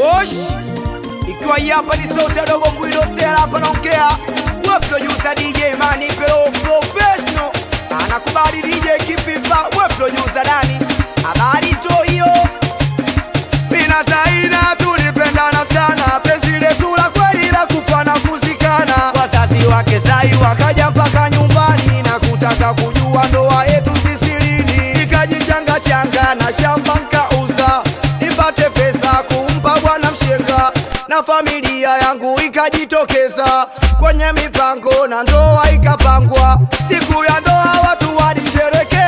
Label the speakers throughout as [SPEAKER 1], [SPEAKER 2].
[SPEAKER 1] Wosh! Ikiwa hii hapa ni sauti adogo kuilosela hapa naongea. We producer DJ Mani Pro professional. Anakubali DJ kipipa we producer nani familia yangu ikajitokeza kwenye mipango na ndoa ikapangwa, siku ya ndoa watu walisherekea.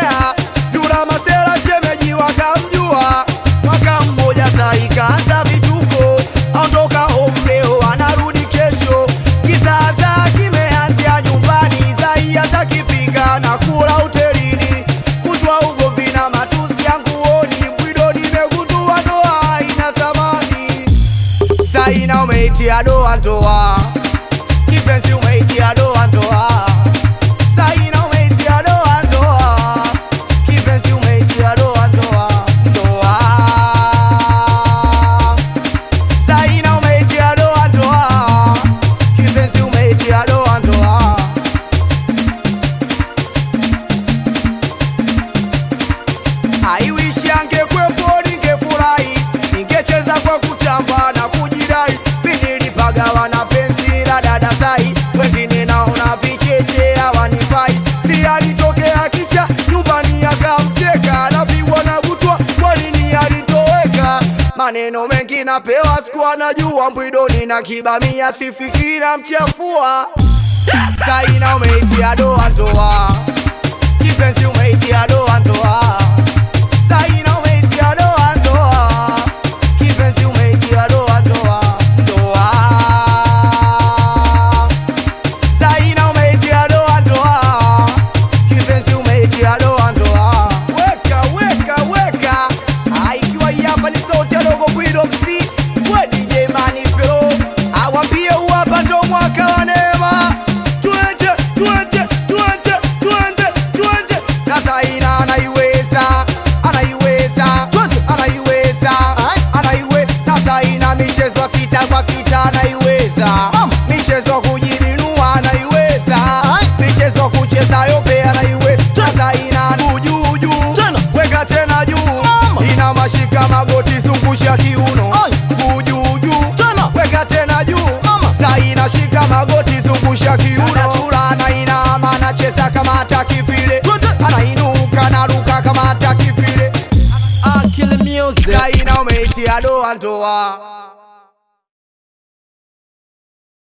[SPEAKER 1] I don't pense sur moi, il dit à maneno mengi napewa, sikuwa najua mbwidoni na kibamia, sifikina na mchafua. Saina, umeitia doa ndoa, kipenzi umeitia doa ya kiuno. Juu juu, weka tena juu, saa inashika magoti, zungusha kiuno, anachula na inama, anacheza kama hataki vile, anainuka naruka kama hataki vile,
[SPEAKER 2] saa
[SPEAKER 1] ina umeitia doa ndoa.